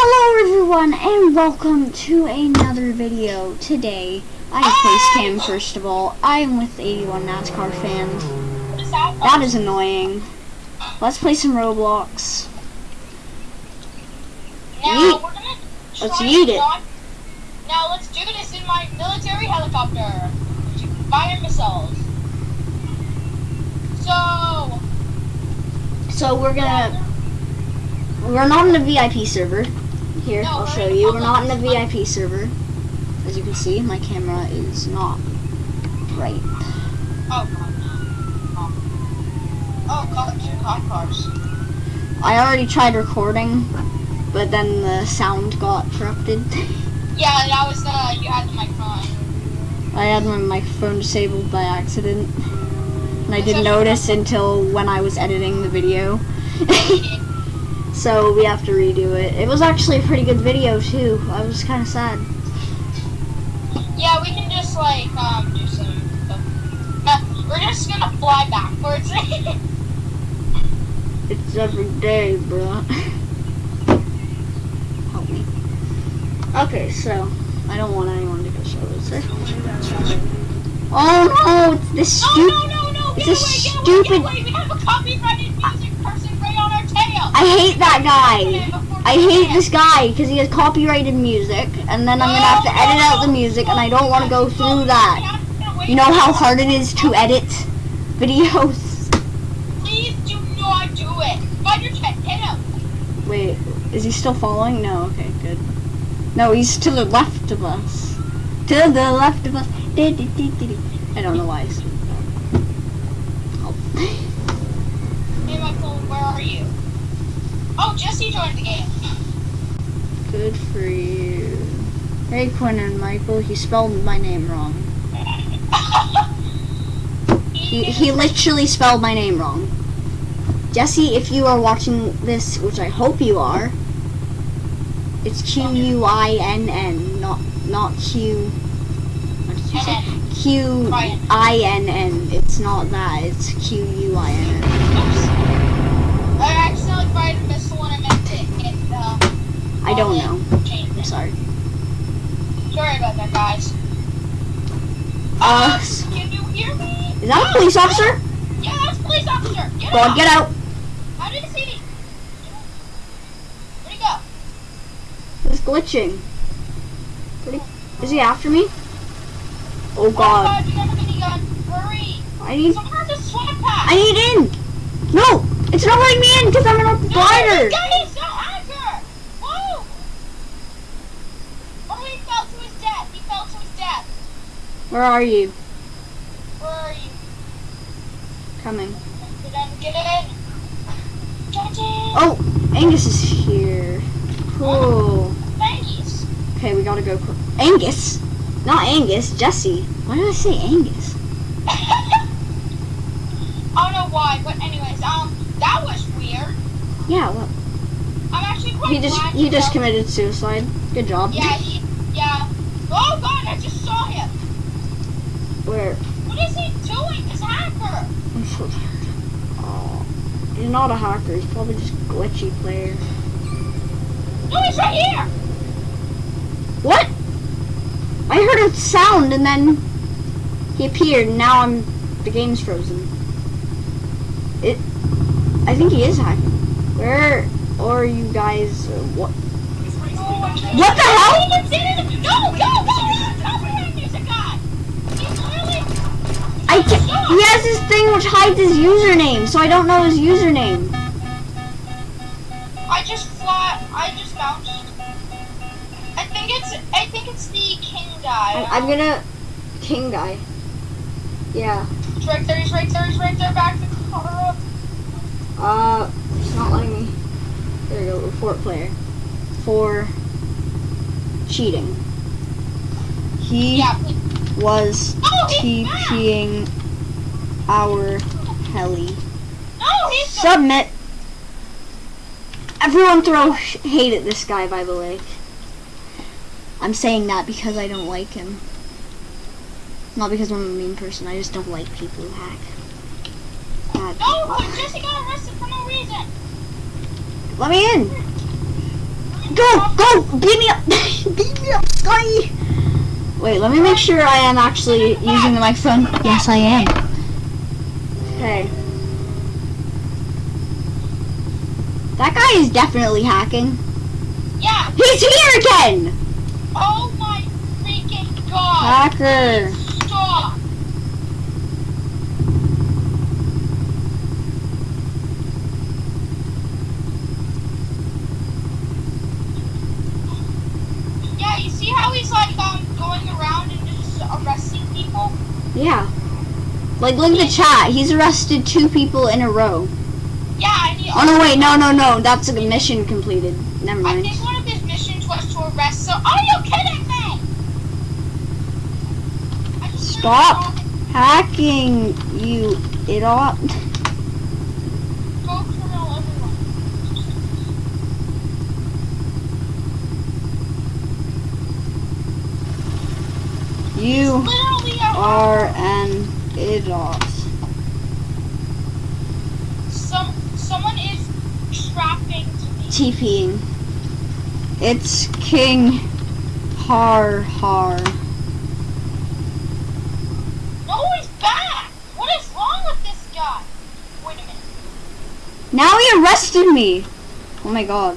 Hello everyone and welcome to another video. Today, I have face cam first of all. I am with 81 NASCAR fans. That is annoying. Let's play some Roblox. Now Yeet. we're gonna Let's yeet it. not- Now let's do this in my military helicopter fire missiles. So So we're gonna, we're not in a VIP server. Here, No, I'll show you. We're not in a. VIP server. As you can see, my camera is not bright. oh god. Oh, oh god, two cop cars. I already tried recording, but then the sound got corrupted. Yeah, that was uh you had the microphone. I had my microphone disabled by accident. And I didn't notice until when I was editing the video. so we have to redo it. It was actually a pretty good video too. I was kind of sad. yeah, we can just like um do some. Uh, we're just gonna fly backwards. It's every day, bro. Help me. Okay, so I don't want anyone to go solo, sir. Oh no, it's this no, stupid. no, no, no! It's Get a away! Get away! Get stupid- away! I hate that guy. I hate this guy because he has copyrighted music, and then I'm gonna have to edit out the music, and I don't want to go through that. You know how hard it is to edit videos? Please do not do it. Your. Hit him. Wait, is he still following? No, okay, good. No, he's to the left of us. To the left of us. I don't know why. Oh. Hey, Michael, where are you? Oh, Jesse joined the game. Good for you. Hey, Quinn and Michael, he spelled my name wrong. He, he literally spelled my name wrong. Jesse, if you are watching this, which I hope you are, it's Q U I N N, not not Q. What did you say? Q I N N. It's not that. It's Q U I N N. Oops. I accidentally fired a missile when I meant to hit uh, I don't know. I'm sorry. Sorry about that, guys. Uh, can you hear me? Is that a police officer? Yeah, that's a police officer. Get Go on, get out. How did he see me? Where'd he go? He's glitching. He- Is he after me? Oh Oh god. God, you have a minigun. Hurry. I need Someone has a swamp pack. I need in! No! It's not letting me in because I'm an No, glider! this guy is no hacker! Whoa! Oh, he fell to his death. He fell to his death. Where are you? Where are you? Coming. Get in, get in. Get. Oh! Angus is here. Cool. Angus. Okay, we gotta go. Angus? Not Angus, Jesse. Why did I say Angus? I don't know why, but anyways, um, that was weird. Yeah, well, I'm actually quite he just he just committed suicide. Good job. Yeah, he, yeah. Oh God, I just. Where? What is he doing? This hacker. I'm so tired. Oh, he's not a hacker. He's probably just a glitchy player. No, he's right here. What? I heard a sound and then he appeared and now I'm the game's frozen. It I think he is hacking. Where are you guys uh, what What the hell? No, no, no, no, copyright music guy. He's literally. I ca- he has this thing which hides his username, so I don't know his username. I just fly. I just bounced. I think it's. I think it's the king guy. I, I'm gonna king guy. Yeah. He's right there. He's right there. He's right there. Back the car up. Uh it's not letting me there we go, report player. For cheating. He Yeah. was Oh. TPing our heli. No, he's. Submit. Everyone throw hate at this guy, by the way. I'm saying that because I don't like him. Not because I'm a mean person. I just don't like people who hack. Bad No, people. Jesse got arrested for no reason. Let me in. Go, go, beat me up, beat me up, Scotty. Wait, let me make sure I am actually using the microphone. Yes, I am. Okay. That guy is definitely hacking. Yeah. He's here again! Oh my freaking god. Hacker. Stop. Yeah, you see how he's like um going around and just arresting people? Yeah. Like, look at the chat. He's arrested two people in a row. Yeah, and he Oh, no, wait. No, no, no. That's a mission completed. Never I mind. think one of his missions was to arrest so are you kidding me? Stop. Hacking, you idiot. You are idiot. Some someone is me. TPing. It's King Har Har. No, he's back. What is wrong with this guy? Wait a minute. Now he arrested me. Oh my god.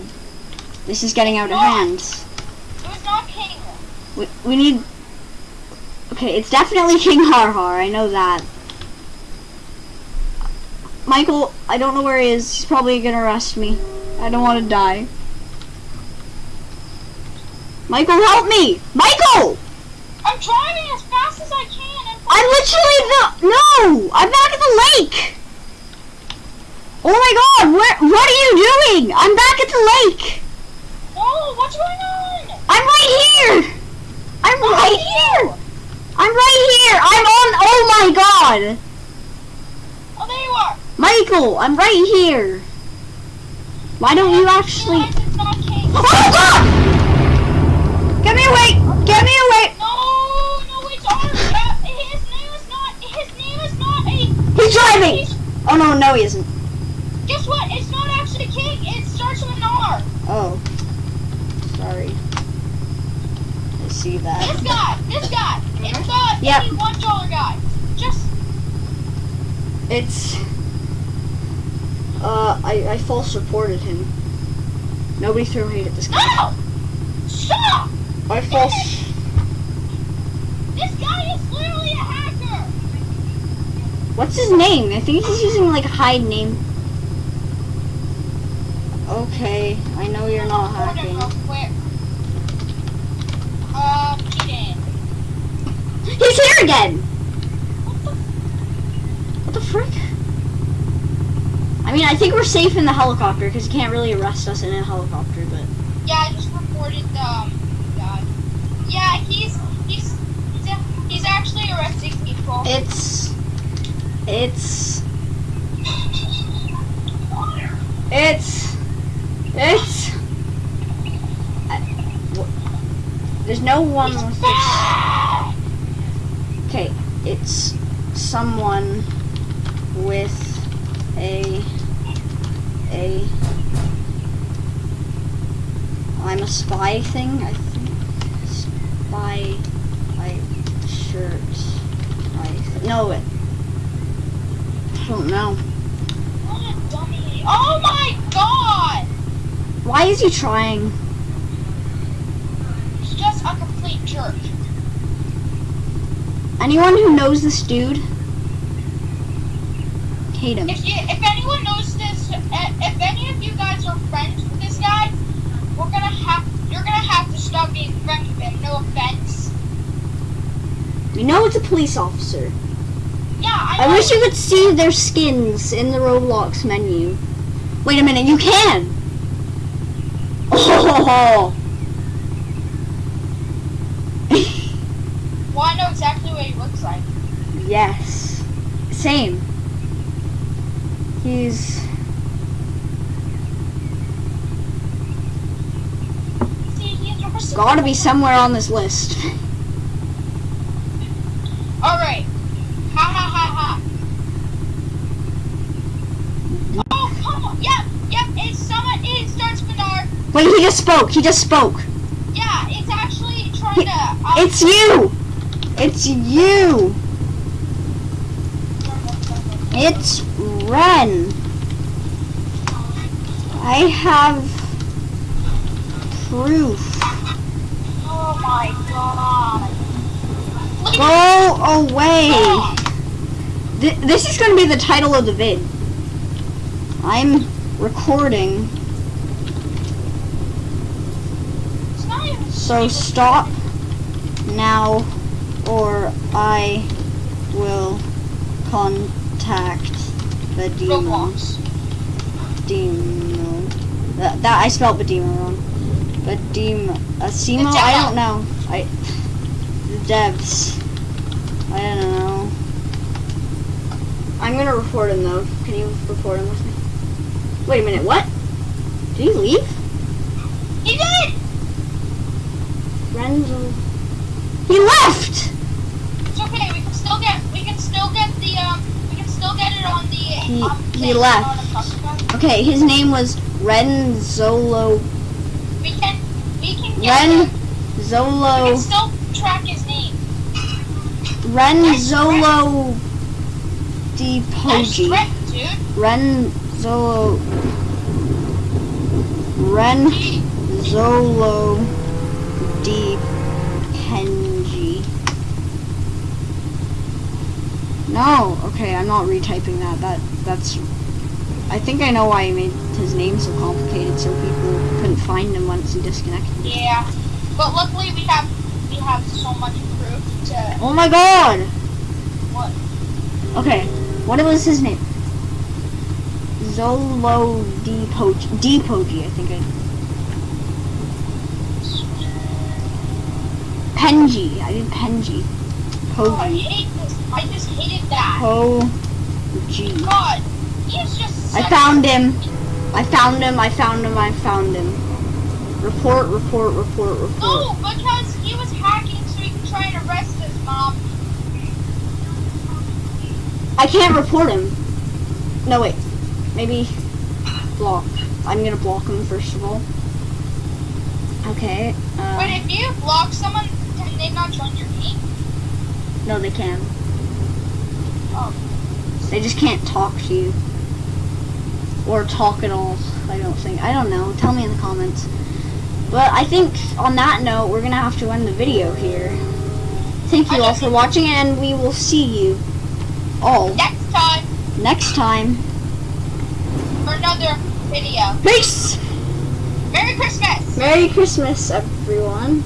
This is getting out of hand. It was not King. We, we need... Okay, it's definitely King Har Har. I know that. Michael, I don't know where he is. He's probably gonna arrest me. I don't want to die. Michael, help me! Michael! I'm driving as fast as I can. I'm literally the... No! I'm back at the lake! Oh my god, where, what are you doing? I'm back at the lake! Whoa, what's going on? I'm right here! I'm right here! I'm right here! I'm on... Oh my god! Oh, there you are. Michael, I'm right here! Why don't you actually... Realize It's not King. Oh god! Get me away! Get me away! No, no, it's ours. Uh, his name is not. His name is not a. He's driving! He's, Oh no, no he isn't. guess what? It's not actually King. It starts with an R. Oh. Sorry. I see that. This guy. This guy. It's the Yep. eighty-one dollar guy. Just It's... Uh, I, I false reported him. Nobody threw hate at this guy. no. Stop. I false... This guy is literally a hacker. What's his name? I think he's using like a hide name. Okay, I know you're not hacking. Uh. He's here again! What the? What the frick? I mean, I think we're safe in the helicopter because you can't really arrest us in a helicopter, but... Yeah, I just reported the um, guy. Yeah, he's he's he's, a, he's actually arresting people. It's... It's... It's... It's... I, there's no one He's with this... back! Okay, it's someone with a a I'm a spy thing, I think. Spy like shirt. Spy no it I don't know. What a dummy. Oh my god! Why is he trying? He's just a complete jerk. Anyone who knows this dude hate him. If you, if anyone knows this, eh, if any of you guys are friends with this guy, we're gonna have, you're gonna have to stop being friends with him. No offense. You know it's a police officer. Yeah, I, I wish you could see their skins in the Roblox menu. Wait a minute, you can! Oh! Well, I know exactly what he looks like. yes. Same. He's... See, he's arrested. gotta be somewhere on this list. Alright. Ha ha ha ha. Oh, come on. Yep, yep. It's someone. It starts with R. Wait, he just spoke. He just spoke. Yeah, it's actually trying He- to. Um, It's you. It's you. It's Ren. I have proof. Oh my god. Go away. Oh, Th- this is going to be the title of the vid. I'm recording, it's not even so stop now or I will contact the demon. Roblox. Demon. That, that I spelled Bedemo wrong. Bedemo. Asimo? Uh, I don't know. I. The devs. I don't know. I'm gonna report him though. Can you report him with me? Wait a minute. What? Did he leave? He did! Renzo. He left. It's okay, we can still get we can still get the um we can still get it on the He- um, he know, left. on the customer. Okay, his name was Renzolo. We can we can get Ren him. We can still track his name. Renzolo Di Nice Pogi. trick, dude. Renzolo. Ren Zolo Di Penji. No, okay, I'm not retyping that. That that's. I think I know why he made his name so complicated, so people couldn't find him once he disconnected. Yeah. But luckily we have we have so much proof to Oh my god! what Okay, what was his name? Zolo Depogi. Depogi, I think I. Penji. I did Penji. Oh, I hate this. I just hated that. Pogi. God, he's just I found him. I found him. I found him. I found him. Report, report, report, report. No, because he was hacking so he could try and arrest his mom. I can't report him. No, wait. Maybe block. I'm gonna block him first of all. Okay. Uh, But if you block someone, can they not join your? No, they can. Oh. They just can't talk to you. Or talk at all. I don't think. I don't know. Tell me in the comments. But I think on that note, we're going to have to end the video here. Thank you all for watching, and we will see you all Next time next time. for another video. Peace! Merry Christmas! Merry Christmas, everyone.